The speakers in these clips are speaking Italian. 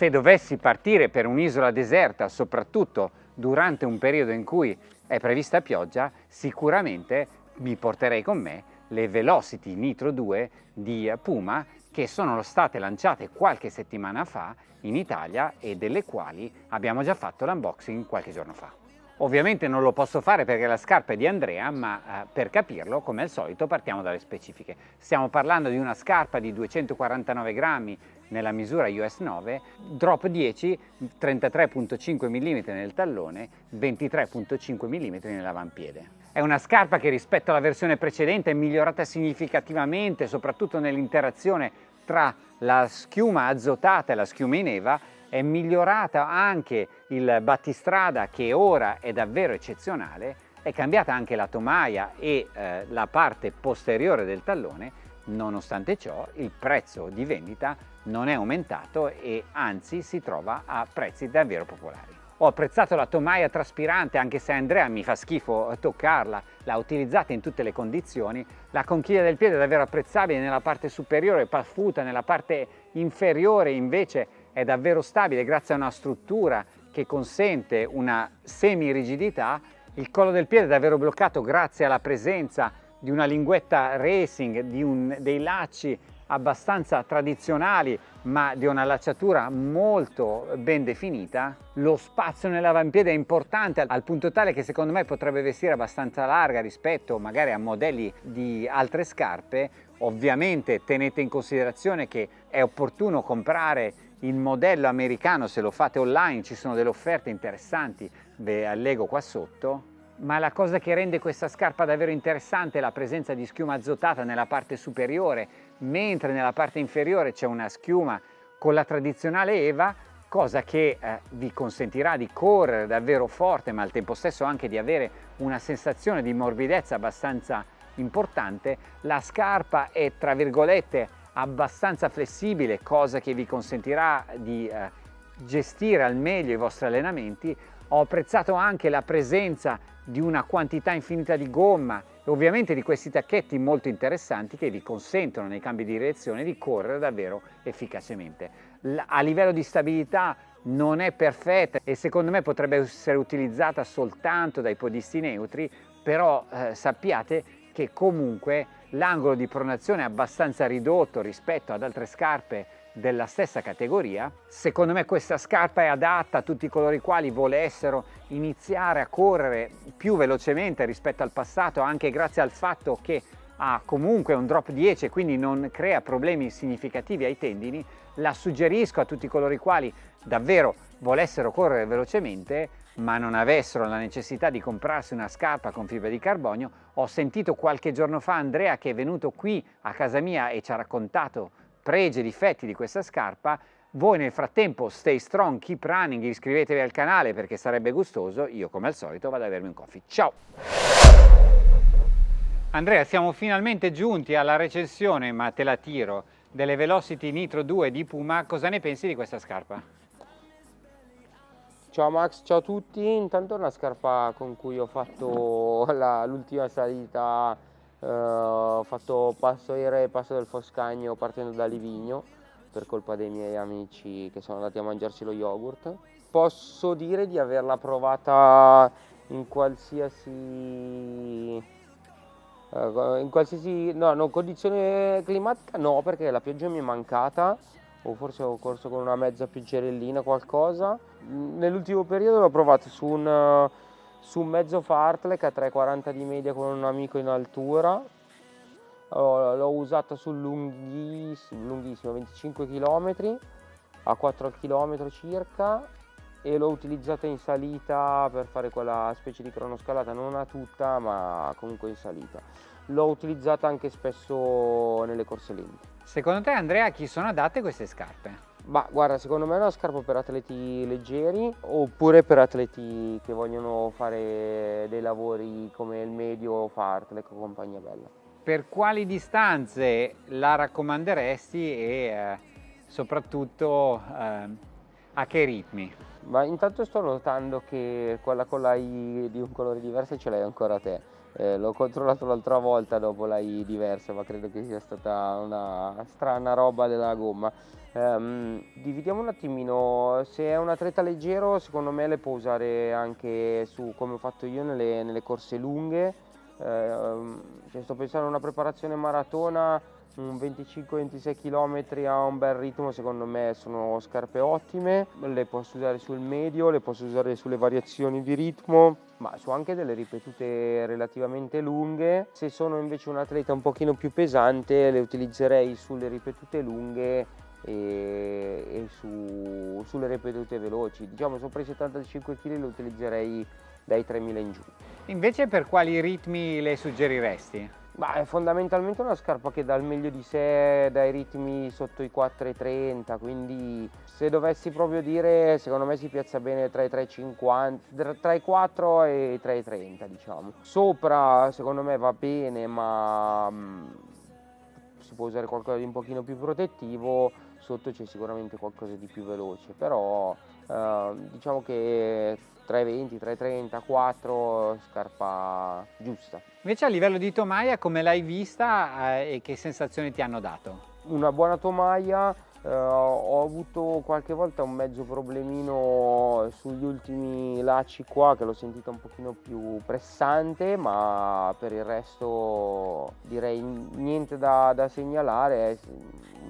se dovessi partire per un'isola deserta, soprattutto durante un periodo in cui è prevista pioggia, sicuramente mi porterei con me le Velocity Nitro 2 di Puma che sono state lanciate qualche settimana fa in Italia e delle quali abbiamo già fatto l'unboxing qualche giorno fa. Ovviamente non lo posso fare perché la scarpa è di Andrea, ma eh, per capirlo, come al solito, partiamo dalle specifiche. Stiamo parlando di una scarpa di 249 grammi nella misura US 9, drop 10, 33.5 mm nel tallone, 23.5 mm nell'avampiede. È una scarpa che rispetto alla versione precedente è migliorata significativamente, soprattutto nell'interazione tra la schiuma azotata e la schiuma in eva, è migliorata anche il battistrada che ora è davvero eccezionale, è cambiata anche la tomaia e eh, la parte posteriore del tallone, nonostante ciò il prezzo di vendita non è aumentato e anzi si trova a prezzi davvero popolari. Ho apprezzato la tomaia traspirante anche se Andrea mi fa schifo toccarla, l'ha utilizzata in tutte le condizioni. La conchiglia del piede è davvero apprezzabile nella parte superiore, paffuta, nella parte inferiore invece è davvero stabile grazie a una struttura che consente una semi-rigidità. Il collo del piede è davvero bloccato grazie alla presenza di una linguetta racing, di un, dei lacci abbastanza tradizionali ma di una lacciatura molto ben definita. Lo spazio nell'avampiede è importante al punto tale che secondo me potrebbe vestire abbastanza larga rispetto magari a modelli di altre scarpe. Ovviamente tenete in considerazione che è opportuno comprare il modello americano se lo fate online, ci sono delle offerte interessanti, ve allego qua sotto ma la cosa che rende questa scarpa davvero interessante è la presenza di schiuma azotata nella parte superiore, mentre nella parte inferiore c'è una schiuma con la tradizionale EVA, cosa che eh, vi consentirà di correre davvero forte, ma al tempo stesso anche di avere una sensazione di morbidezza abbastanza importante. La scarpa è, tra virgolette, abbastanza flessibile, cosa che vi consentirà di eh, gestire al meglio i vostri allenamenti. Ho apprezzato anche la presenza di una quantità infinita di gomma e ovviamente di questi tacchetti molto interessanti che vi consentono nei cambi di direzione di correre davvero efficacemente. A livello di stabilità non è perfetta e secondo me potrebbe essere utilizzata soltanto dai podisti neutri, però eh, sappiate che comunque l'angolo di pronazione è abbastanza ridotto rispetto ad altre scarpe della stessa categoria. Secondo me questa scarpa è adatta a tutti coloro i quali volessero iniziare a correre più velocemente rispetto al passato, anche grazie al fatto che ha comunque un drop 10 e quindi non crea problemi significativi ai tendini. La suggerisco a tutti coloro i quali davvero volessero correre velocemente ma non avessero la necessità di comprarsi una scarpa con fibra di carbonio. Ho sentito qualche giorno fa Andrea che è venuto qui a casa mia e ci ha raccontato pregi e difetti di questa scarpa, voi nel frattempo stay strong, keep running, iscrivetevi al canale perché sarebbe gustoso, io come al solito vado a bermi un coffee. Ciao! Andrea, siamo finalmente giunti alla recensione, ma te la tiro, delle Velocity Nitro 2 di Puma. Cosa ne pensi di questa scarpa? Ciao Max, ciao a tutti. Intanto è una scarpa con cui ho fatto l'ultima salita eh, ho fatto passo aereo e passo del Foscagno partendo da Livigno per colpa dei miei amici che sono andati a mangiarsi lo yogurt. Posso dire di averla provata in qualsiasi eh, in qualsiasi no, no, condizione climatica no perché la pioggia mi è mancata o forse ho corso con una mezza pioggerellina qualcosa nell'ultimo periodo l'ho provato su un su un mezzo fartlek a 3,40 di media con un amico in altura. L'ho usata sul lunghissimo, lunghissimo 25 km a 4 km circa e l'ho utilizzata in salita per fare quella specie di cronoscalata non a tutta ma comunque in salita. L'ho utilizzata anche spesso nelle corse lente secondo te Andrea a chi sono adatte queste scarpe? Ma guarda, secondo me è una scarpa per atleti leggeri oppure per atleti che vogliono fare dei lavori come il medio o fartlek o compagnia bella. Per quali distanze la raccomanderesti e eh, soprattutto eh, a che ritmi? Ma intanto sto notando che quella con la I di un colore diverso ce l'hai ancora te eh, l'ho controllato l'altra volta dopo l'hai diversa, ma credo che sia stata una strana roba della gomma. Um, dividiamo un attimino, se è un atleta leggero secondo me le può usare anche su come ho fatto io nelle, nelle corse lunghe, uh, cioè sto pensando a una preparazione maratona, un 25-26 km a un bel ritmo secondo me sono scarpe ottime, le posso usare sul medio, le posso usare sulle variazioni di ritmo, ma su anche delle ripetute relativamente lunghe. Se sono invece un atleta un pochino più pesante le utilizzerei sulle ripetute lunghe e, e su, sulle ripetute veloci. Diciamo sopra i 75 kg lo utilizzerei dai 3000 in giù. Invece per quali ritmi le suggeriresti? Bah, è fondamentalmente una scarpa che dà il meglio di sé dai ritmi sotto i 4,30 quindi se dovessi proprio dire secondo me si piazza bene tra i 3,50 tra i 4 e i 3,30 diciamo. Sopra secondo me va bene ma mm, si può usare qualcosa di un pochino più protettivo sotto c'è sicuramente qualcosa di più veloce, però eh, diciamo che 3,20, 3,30, 4 scarpa giusta. Invece a livello di tomaia come l'hai vista eh, e che sensazioni ti hanno dato? Una buona tomaia, Uh, ho avuto qualche volta un mezzo problemino sugli ultimi lacci qua che l'ho sentita un pochino più pressante ma per il resto direi niente da, da segnalare, è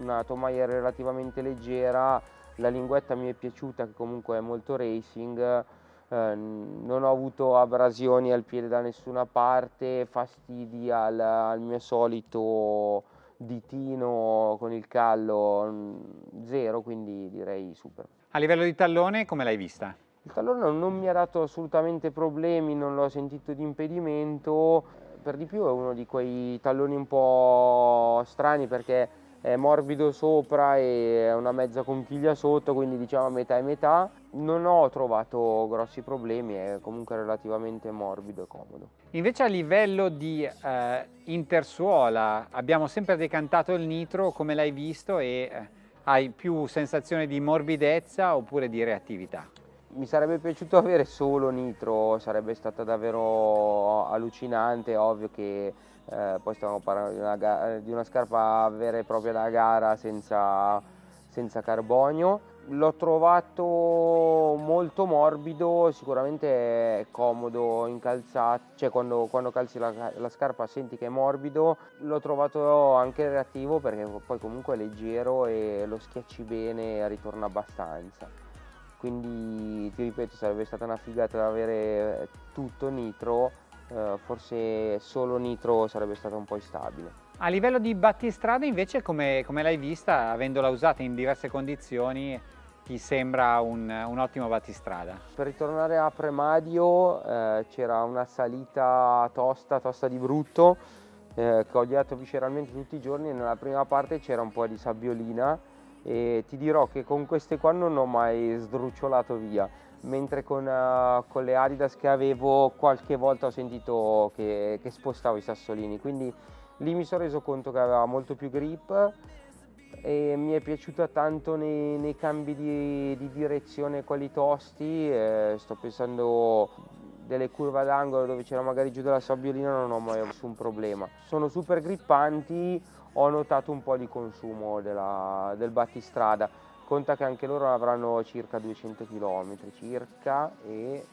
una tomaia relativamente leggera, la linguetta mi è piaciuta che comunque è molto racing, eh, non ho avuto abrasioni al piede da nessuna parte, fastidi al, al mio solito ditino con il callo zero, quindi direi super. A livello di tallone come l'hai vista? Il tallone non mi ha dato assolutamente problemi, non l'ho sentito di impedimento, per di più è uno di quei talloni un po' strani perché è morbido sopra e una mezza conchiglia sotto, quindi diciamo metà e metà. Non ho trovato grossi problemi, è comunque relativamente morbido e comodo. Invece a livello di eh, intersuola abbiamo sempre decantato il nitro, come l'hai visto, e eh, hai più sensazione di morbidezza oppure di reattività? Mi sarebbe piaciuto avere solo nitro, sarebbe stata davvero allucinante, ovvio che eh, poi stiamo parlando di una, di una, scarpa vera e propria da gara senza, senza carbonio. L'ho trovato molto morbido, sicuramente è comodo in calzata, cioè quando, quando calzi la, la, scarpa senti che è morbido. L'ho trovato anche reattivo perché poi comunque è leggero e lo schiacci bene e ritorna abbastanza. Quindi ti ripeto sarebbe stata una figata avere tutto nitro eh, forse solo nitro sarebbe stato un po' instabile. A livello di battistrada invece come, come l'hai vista, avendola usata in diverse condizioni, ti sembra un, un ottimo battistrada? Per ritornare a Premadio eh, c'era una salita tosta, tosta di brutto, eh, che ho odiato visceralmente tutti i giorni nella prima parte c'era un po' di sabbiolina e ti dirò che con queste qua non ho mai sdrucciolato via mentre con, uh, con, le Adidas che avevo qualche volta ho sentito che, che, spostavo i sassolini. Quindi lì mi sono reso conto che aveva molto più grip e mi è piaciuta tanto nei, nei cambi di, di, direzione quelli tosti eh, sto pensando delle curve d'angolo dove c'era magari giù della sabbiolina non ho mai avuto un problema. Sono super grippanti ho notato un po' di consumo della, del battistrada conta che anche loro avranno circa 200 km circa e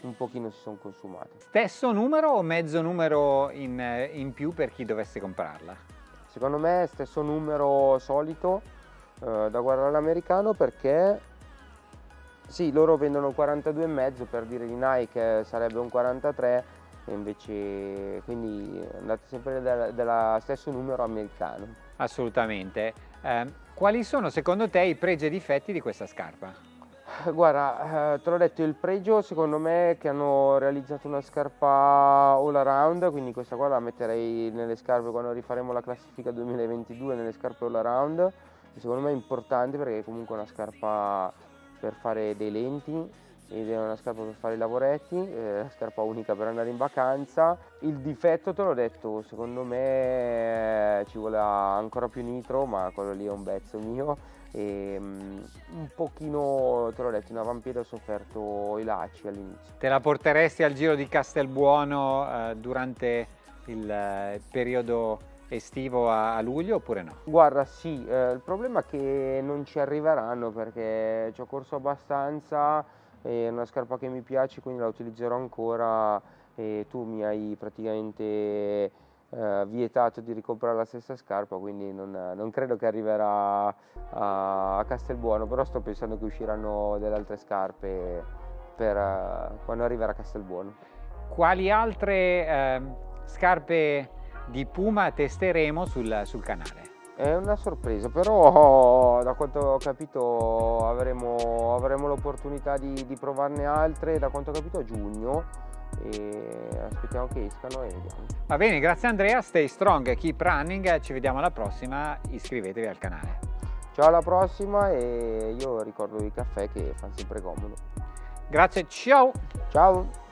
un pochino si sono consumati. Stesso numero o mezzo numero in, in più per chi dovesse comprarla? Secondo me stesso numero solito eh, da guardare all'americano perché sì, loro vendono 42,5 per dire di Nike sarebbe un 43 e invece quindi andate sempre dello stesso numero americano. Assolutamente. Eh, quali sono secondo te i pregi e difetti di questa scarpa? Guarda, eh, te l'ho detto, il pregio secondo me è che hanno realizzato una scarpa all around, quindi questa qua la metterei nelle scarpe quando rifaremo la classifica 2022 nelle scarpe all around. Secondo me è importante perché è comunque una scarpa per fare dei lenti ed è una scarpa per fare i lavoretti, è una scarpa unica per andare in vacanza. Il difetto te l'ho detto, secondo me ci vuole ancora più nitro, ma quello lì è un bezzo mio. E, um, un pochino, te l'ho detto, in avampiede ho sofferto i lacci all'inizio. Te la porteresti al giro di Castelbuono eh, durante il eh, periodo estivo a, a, luglio oppure no? Guarda sì, eh, il problema è che non ci arriveranno perché ci ho corso abbastanza è una scarpa che mi piace quindi la utilizzerò ancora e tu mi hai praticamente eh, vietato di ricomprare la stessa scarpa quindi non, non credo che arriverà a, a, Castelbuono però sto pensando che usciranno delle altre scarpe per uh, quando arriverà a Castelbuono quali altre eh, scarpe di Puma testeremo sul, sul canale? È una sorpresa, però da quanto ho capito avremo, avremo l'opportunità di, di, provarne altre, da quanto ho capito a giugno e aspettiamo che escano e vediamo. Va bene, grazie Andrea, stay strong, keep running, ci vediamo alla prossima, iscrivetevi al canale. Ciao alla prossima e io ricordo i caffè che fanno sempre comodo. Grazie, ciao! Ciao!